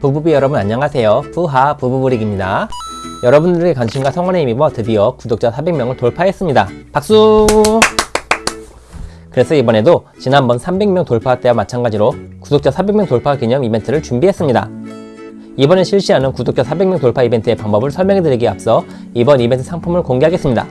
부부비 여러분 안녕하세요. 부하 부부브릭입니다. 여러분들의 관심과 성원에 힘입어 드디어 구독자 400명을 돌파했습니다. 박수! 그래서 이번에도 지난번 300명 돌파 때와 마찬가지로 구독자 400명 돌파 기념 이벤트를 준비했습니다. 이번에 실시하는 구독자 400명 돌파 이벤트의 방법을 설명해 드리기에 앞서 이번 이벤트 상품을 공개하겠습니다.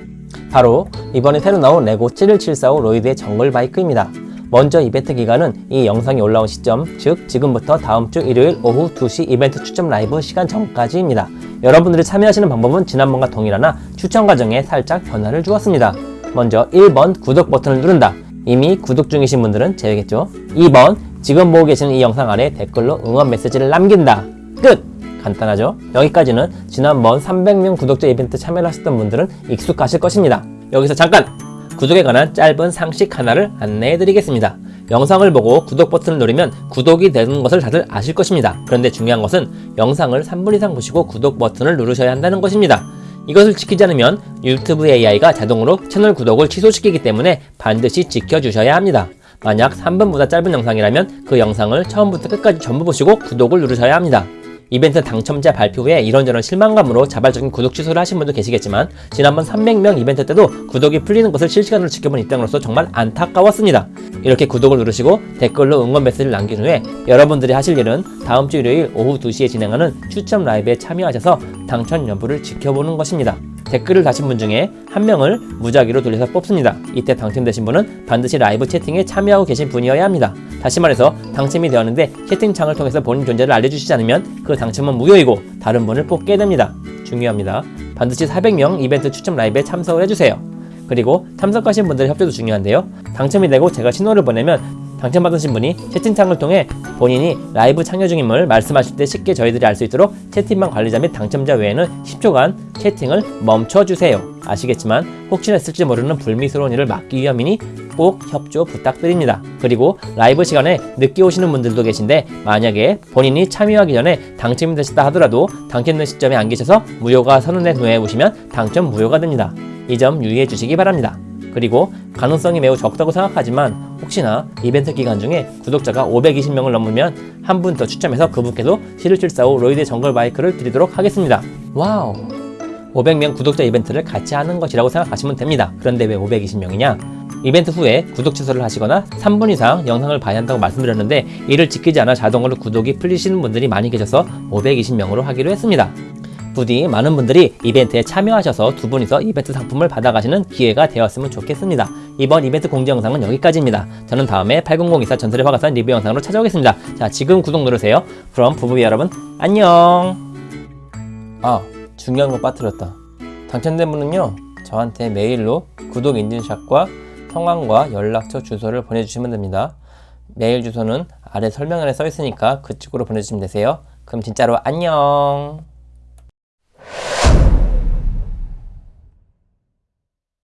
바로 이번에 새로 나온 레고 71745 로이드의 정글 바이크입니다. 먼저 이벤트 기간은 이 영상이 올라온 시점, 즉 지금부터 다음 주 일요일 오후 2시 이벤트 추첨 라이브 시간 전까지입니다. 여러분들이 참여하시는 방법은 지난번과 동일하나 추천 과정에 살짝 변화를 주었습니다. 먼저 1번 구독 버튼을 누른다. 이미 구독 중이신 분들은 제외겠죠. 2번 지금 보고 계시는 이 영상 아래 댓글로 응원 메시지를 남긴다. 끝! 간단하죠? 여기까지는 지난번 300명 구독자 이벤트 참여를 하셨던 분들은 익숙하실 것입니다. 여기서 잠깐! 구독에 관한 짧은 상식 하나를 안내해 드리겠습니다. 영상을 보고 구독 버튼을 누르면 구독이 되는 것을 다들 아실 것입니다. 그런데 중요한 것은 영상을 3분 이상 보시고 구독 버튼을 누르셔야 한다는 것입니다. 이것을 지키지 않으면 유튜브 AI가 자동으로 채널 구독을 취소시키기 때문에 반드시 지켜주셔야 합니다. 만약 3분보다 짧은 영상이라면 그 영상을 처음부터 끝까지 전부 보시고 구독을 누르셔야 합니다. 이벤트 당첨자 발표 후에 이런저런 실망감으로 자발적인 구독 취소를 하신 분도 계시겠지만 지난번 300명 이벤트 때도 구독이 풀리는 것을 실시간으로 지켜본 입장으로서 정말 안타까웠습니다. 이렇게 구독을 누르시고 댓글로 응원 메시지를 남긴 후에 여러분들이 하실 일은 다음 주 일요일 오후 2시에 진행하는 추첨 라이브에 참여하셔서 당첨 여부를 지켜보는 것입니다. 댓글을 다신 분 중에 한 명을 무작위로 돌려서 뽑습니다. 이때 당첨되신 분은 반드시 라이브 채팅에 참여하고 계신 분이어야 합니다. 다시 말해서 당첨이 되었는데 채팅창을 통해서 본인 존재를 알려주시지 않으면 그 당첨은 무효이고 다른 분을 뽑게 됩니다. 중요합니다. 반드시 400명 이벤트 추첨 라이브에 참석을 해주세요. 그리고 참석하신 분들의 협조도 중요한데요. 당첨이 되고 제가 신호를 보내면 당첨받으신 분이 채팅창을 통해 본인이 라이브 참여 중임을 말씀하실 때 쉽게 저희들이 알 수 있도록 채팅방 관리자 및 당첨자 외에는 10초간 채팅을 멈춰주세요. 아시겠지만 혹시나 있을지 모르는 불미스러운 일을 막기 위함이니 꼭 협조 부탁드립니다. 그리고 라이브 시간에 늦게 오시는 분들도 계신데 만약에 본인이 참여하기 전에 당첨이 되셨다 하더라도 당첨된 시점에 안 계셔서 무효가 선언된 후에 오시면 당첨 무효가 됩니다. 이 점 유의해 주시기 바랍니다. 그리고 가능성이 매우 적다고 생각하지만 혹시나 이벤트 기간 중에 구독자가 520명을 넘으면 한 분 더 추첨해서 그분께도 71745 로이드 정글 바이크를 드리도록 하겠습니다. 와우! 500명 구독자 이벤트를 같이 하는 것이라고 생각하시면 됩니다. 그런데 왜 520명이냐? 이벤트 후에 구독 취소를 하시거나 3분 이상 영상을 봐야 한다고 말씀드렸는데 이를 지키지 않아 자동으로 구독이 풀리시는 분들이 많이 계셔서 520명으로 하기로 했습니다. 부디 많은 분들이 이벤트에 참여하셔서 두 분이서 이벤트 상품을 받아가시는 기회가 되었으면 좋겠습니다. 이번 이벤트 공지 영상은 여기까지입니다. 저는 다음에 8024 전설의 화가산 리뷰 영상으로 찾아오겠습니다. 자, 지금 구독 누르세요. 그럼 부부비 여러분, 안녕! 아, 중요한 거 빠뜨렸다. 당첨된 분은요, 저한테 메일로 구독 인증샷과 성함과 연락처 주소를 보내주시면 됩니다. 메일 주소는 아래 설명란에 써 있으니까 그쪽으로 보내주시면 되세요. 그럼 진짜로 안녕!